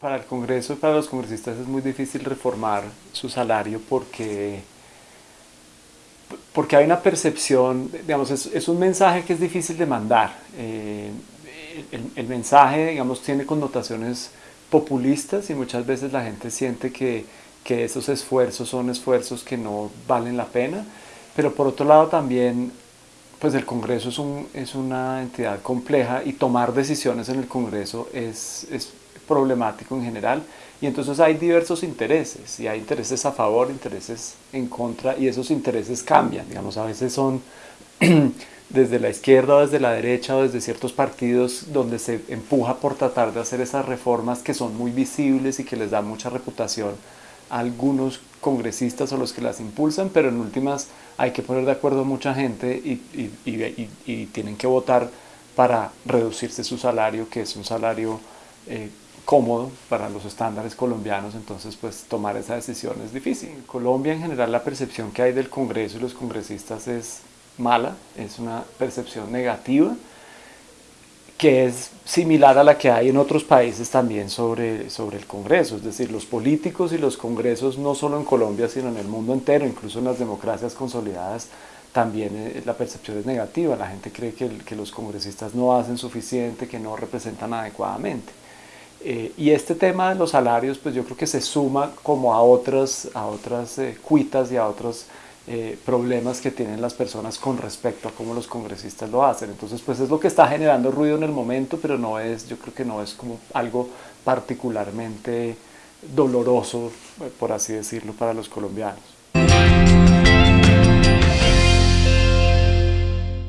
Para el Congreso y para los congresistas es muy difícil reformar su salario porque, porque hay una percepción, digamos, es, un mensaje que es difícil de mandar. Eh, el, mensaje, digamos, tiene connotaciones populistas y muchas veces la gente siente que, que esos esfuerzos son esfuerzos que no valen la pena, pero por otro lado también pues el Congreso es, un, es, una entidad compleja y tomar decisiones en el Congreso es, es, problemático en general. Y entonces hay diversos intereses y hay intereses a favor, intereses en contra y esos intereses cambian, digamos a veces son desde la izquierda o desde la derecha o desde ciertos partidos donde se empuja por tratar de hacer esas reformas que son muy visibles y que les dan mucha reputación a algunos congresistas o los que las impulsan, pero en últimas hay que poner de acuerdo a mucha gente y, y, y, tienen que votar para reducirse su salario, que es un salario eh, cómodo para los estándares colombianos, entonces pues tomar esa decisión es difícil. En Colombia en general la percepción que hay del Congreso y los congresistas es mala, es una percepción negativa, que es similar a la que hay en otros países también sobre, sobre el Congreso, es decir, los políticos y los congresos no solo en Colombia, sino en el mundo entero, incluso en las democracias consolidadas, también eh, la percepción es negativa, la gente cree que, que los congresistas no hacen suficiente, que no representan adecuadamente. Eh, y este tema de los salarios, pues yo creo que se suma como a otras, a otras eh, cuitas y a otros eh, problemas que tienen las personas con respecto a cómo los congresistas lo hacen. Entonces, pues es lo que está generando ruido en el momento, pero no es, yo creo que no es como algo particularmente doloroso, eh, por así decirlo, para los colombianos.